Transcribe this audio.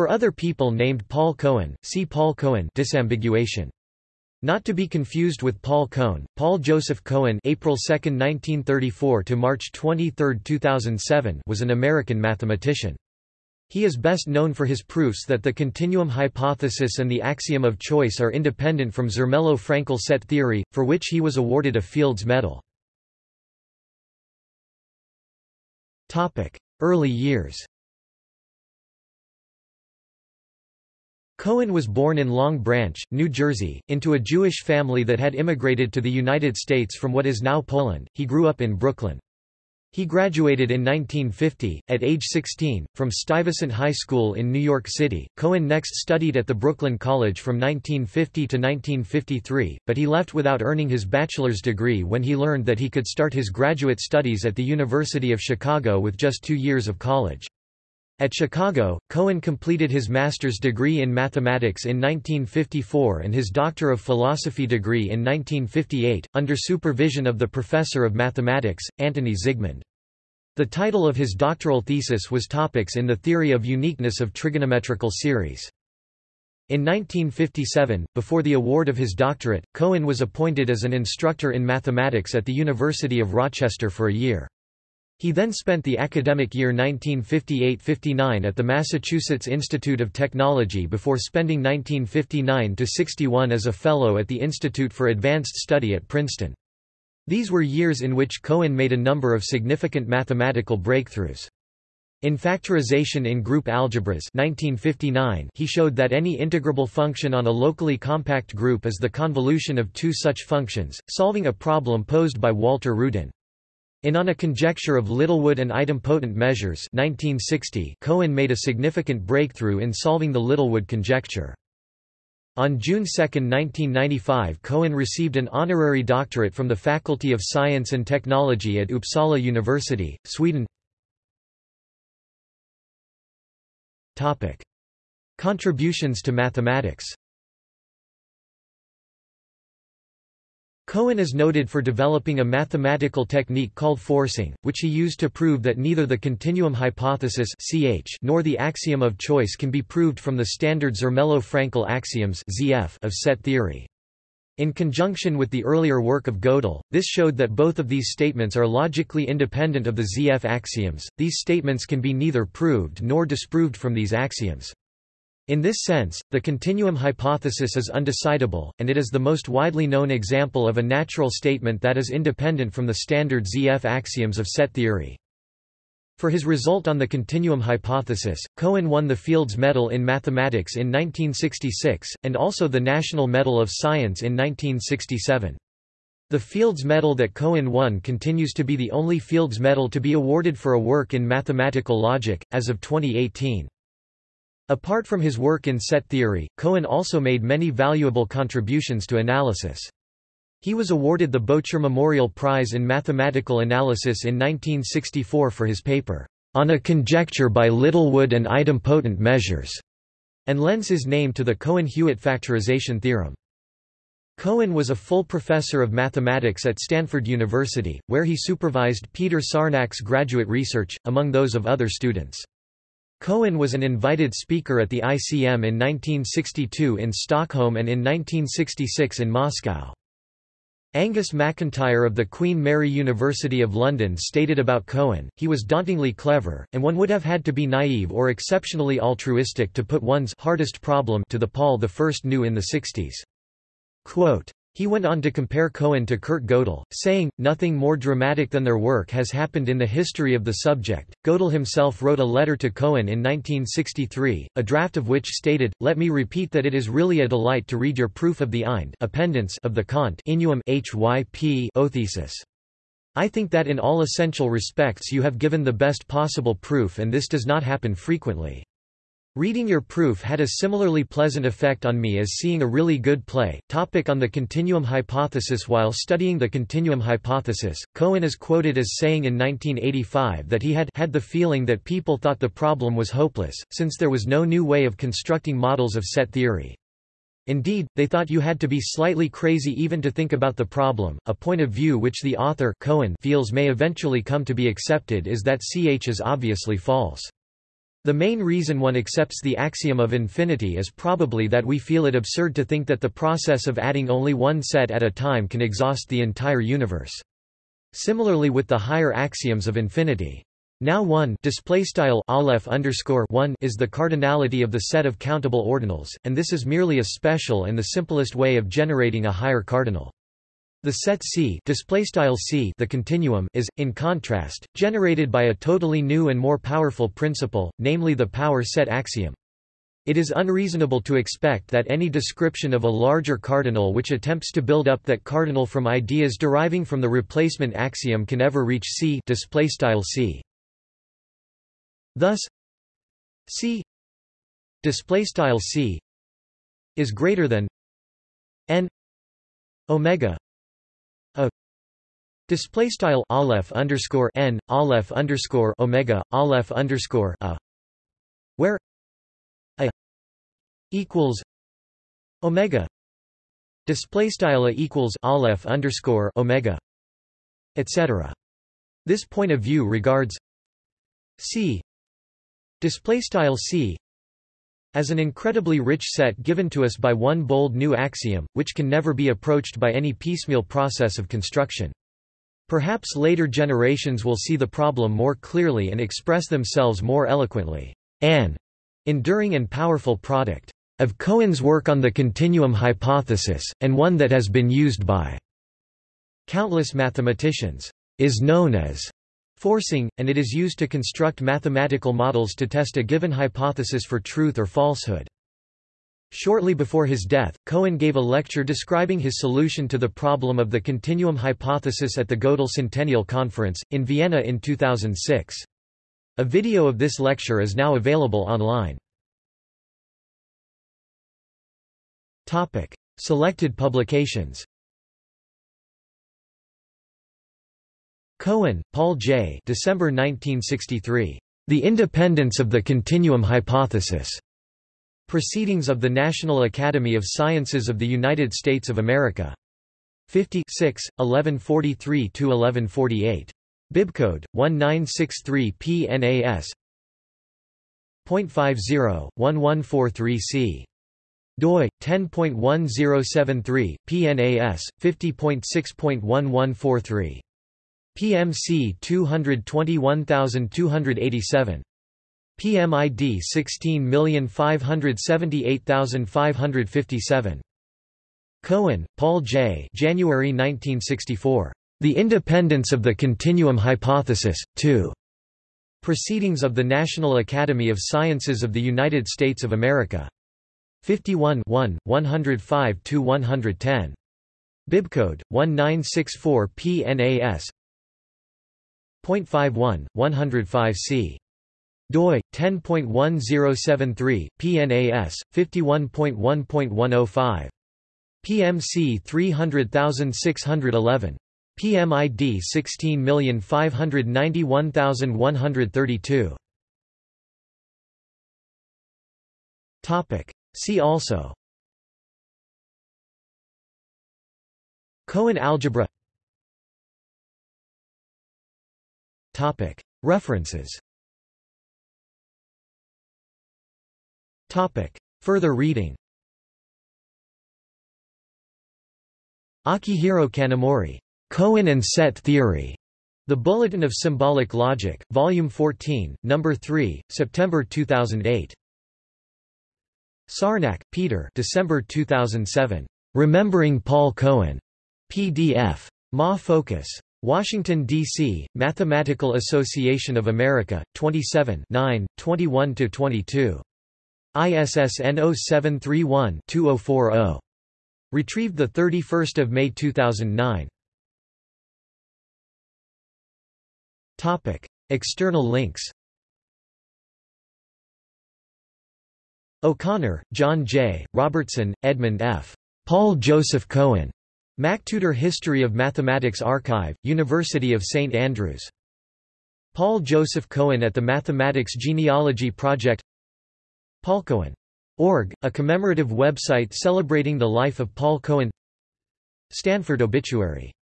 For other people named Paul Cohen, see Paul Cohen disambiguation. Not to be confused with Paul Cohn, Paul Joseph Cohen April 2, 1934 to March 23, 2007 was an American mathematician. He is best known for his proofs that the continuum hypothesis and the axiom of choice are independent from Zermelo-Fraenkel set theory, for which he was awarded a Fields Medal. Early years Cohen was born in Long Branch, New Jersey, into a Jewish family that had immigrated to the United States from what is now Poland. He grew up in Brooklyn. He graduated in 1950, at age 16, from Stuyvesant High School in New York City. Cohen next studied at the Brooklyn College from 1950 to 1953, but he left without earning his bachelor's degree when he learned that he could start his graduate studies at the University of Chicago with just two years of college. At Chicago, Cohen completed his master's degree in mathematics in 1954 and his Doctor of Philosophy degree in 1958, under supervision of the professor of mathematics, Antoni Zygmund. The title of his doctoral thesis was Topics in the Theory of Uniqueness of Trigonometrical Series. In 1957, before the award of his doctorate, Cohen was appointed as an instructor in mathematics at the University of Rochester for a year. He then spent the academic year 1958–59 at the Massachusetts Institute of Technology before spending 1959–61 as a Fellow at the Institute for Advanced Study at Princeton. These were years in which Cohen made a number of significant mathematical breakthroughs. In factorization in group algebras 1959, he showed that any integrable function on a locally compact group is the convolution of two such functions, solving a problem posed by Walter Rudin. In On a Conjecture of Littlewood and Idempotent Measures 1960, Cohen made a significant breakthrough in solving the Littlewood conjecture. On June 2, 1995 Cohen received an honorary doctorate from the Faculty of Science and Technology at Uppsala University, Sweden Contributions to mathematics Cohen is noted for developing a mathematical technique called forcing, which he used to prove that neither the continuum hypothesis (CH) nor the axiom of choice can be proved from the standard Zermelo-Fraenkel axioms (ZF) of set theory. In conjunction with the earlier work of Gödel, this showed that both of these statements are logically independent of the ZF axioms. These statements can be neither proved nor disproved from these axioms. In this sense, the continuum hypothesis is undecidable, and it is the most widely known example of a natural statement that is independent from the standard ZF axioms of set theory. For his result on the continuum hypothesis, Cohen won the Fields Medal in Mathematics in 1966, and also the National Medal of Science in 1967. The Fields Medal that Cohen won continues to be the only Fields Medal to be awarded for a work in mathematical logic, as of 2018. Apart from his work in set theory, Cohen also made many valuable contributions to analysis. He was awarded the Bocher Memorial Prize in Mathematical Analysis in 1964 for his paper, On a Conjecture by Littlewood and Idempotent Measures, and lends his name to the Cohen-Hewitt factorization theorem. Cohen was a full professor of mathematics at Stanford University, where he supervised Peter Sarnak's graduate research, among those of other students. Cohen was an invited speaker at the ICM in 1962 in Stockholm and in 1966 in Moscow. Angus MacIntyre of the Queen Mary University of London stated about Cohen, he was dauntingly clever, and one would have had to be naive or exceptionally altruistic to put one's hardest problem to the Paul I knew in the 60s. Quote, he went on to compare Cohen to Kurt Gödel, saying, Nothing more dramatic than their work has happened in the history of the subject. Gödel himself wrote a letter to Cohen in 1963, a draft of which stated, Let me repeat that it is really a delight to read your proof of the Eind of the Kant Innuum HYP thesis. I think that in all essential respects you have given the best possible proof and this does not happen frequently. Reading your proof had a similarly pleasant effect on me as seeing a really good play. Topic on the continuum hypothesis While studying the continuum hypothesis, Cohen is quoted as saying in 1985 that he had had the feeling that people thought the problem was hopeless, since there was no new way of constructing models of set theory. Indeed, they thought you had to be slightly crazy even to think about the problem. A point of view which the author Cohen feels may eventually come to be accepted is that CH is obviously false. The main reason one accepts the axiom of infinity is probably that we feel it absurd to think that the process of adding only one set at a time can exhaust the entire universe. Similarly with the higher axioms of infinity. Now 1 display style aleph underscore 1 is the cardinality of the set of countable ordinals, and this is merely a special and the simplest way of generating a higher cardinal. The set C, C the continuum is, in contrast, generated by a totally new and more powerful principle, namely the power set axiom. It is unreasonable to expect that any description of a larger cardinal which attempts to build up that cardinal from ideas deriving from the replacement axiom can ever reach C, C. Thus, C C is greater than n omega display style aleph underscore n aleph underscore omega aleph underscore a where a equals omega display style a equals aleph underscore omega etc. This point of view regards C display style c as an incredibly rich set given to us by one bold new axiom, which can never be approached by any piecemeal process of construction. Perhaps later generations will see the problem more clearly and express themselves more eloquently. An enduring and powerful product of Cohen's work on the continuum hypothesis, and one that has been used by countless mathematicians, is known as forcing, and it is used to construct mathematical models to test a given hypothesis for truth or falsehood. Shortly before his death, Cohen gave a lecture describing his solution to the problem of the continuum hypothesis at the Gödel Centennial Conference, in Vienna in 2006. A video of this lecture is now available online. Selected publications Cohen, Paul J. December 1963. The Independence of the Continuum Hypothesis. Proceedings of the National Academy of Sciences of the United States of America. 50 1143–1148. Bibcode, 1963 PNAS. 0.50, 1143c. doi, 10.1073, PNAS, 50.6.1143. PMC 221287. PMID 16578557. Cohen, Paul J. January 1964. The Independence of the Continuum Hypothesis, 2. Proceedings of the National Academy of Sciences of the United States of America. 51 105–110. Bibcode, 1964 PNAS 0.51, 105 c. doi 10.1073 PNAS 51.1.105 PMC 300611 PMID 16591132 Topic. See also. Cohen algebra. Topic. References Further reading Akihiro Kanamori. Cohen and Set Theory. The Bulletin of Symbolic Logic, Volume 14, No. 3, September 2008. Sarnak, Peter December 2007. Remembering Paul Cohen. PDF. Ma Focus. Washington, D.C., Mathematical Association of America, 27 21–22. ISSN 0731-2040. Retrieved 31 May 2009. External links O'Connor, John J., Robertson, Edmund F. Paul Joseph Cohen. MacTutor History of Mathematics Archive, University of St Andrews. Paul Joseph Cohen at the Mathematics Genealogy Project PaulCohen.org, a commemorative website celebrating the life of Paul Cohen Stanford Obituary